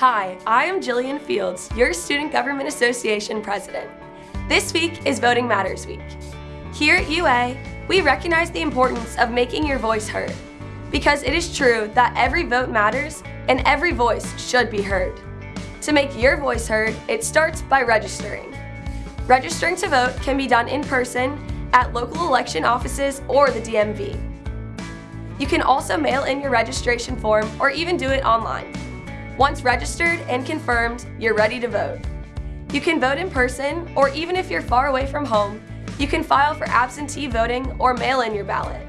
Hi, I am Jillian Fields, your Student Government Association President. This week is Voting Matters Week. Here at UA, we recognize the importance of making your voice heard because it is true that every vote matters and every voice should be heard. To make your voice heard, it starts by registering. Registering to vote can be done in person at local election offices or the DMV. You can also mail in your registration form or even do it online. Once registered and confirmed, you're ready to vote. You can vote in person, or even if you're far away from home, you can file for absentee voting or mail in your ballot.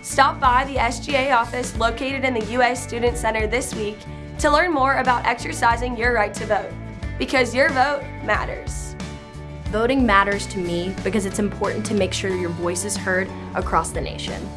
Stop by the SGA office located in the UA Student Center this week to learn more about exercising your right to vote, because your vote matters. Voting matters to me because it's important to make sure your voice is heard across the nation.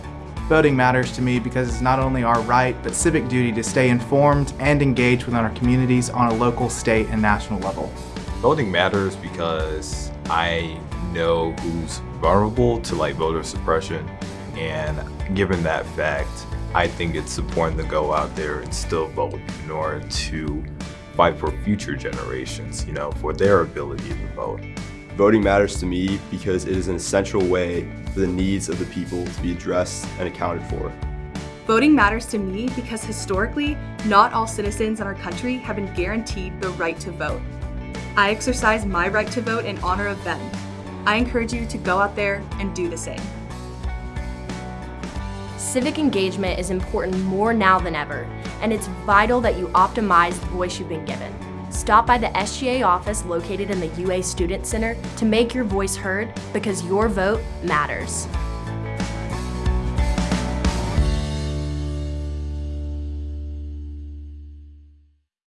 Voting matters to me because it's not only our right, but civic duty to stay informed and engaged within our communities on a local, state, and national level. Voting matters because I know who's vulnerable to like voter suppression and given that fact, I think it's important to go out there and still vote in order to fight for future generations, you know, for their ability to vote. Voting matters to me because it is an essential way for the needs of the people to be addressed and accounted for. Voting matters to me because historically, not all citizens in our country have been guaranteed the right to vote. I exercise my right to vote in honor of them. I encourage you to go out there and do the same. Civic engagement is important more now than ever, and it's vital that you optimize the voice you've been given. Stop by the SGA office located in the UA Student Center to make your voice heard because your vote matters.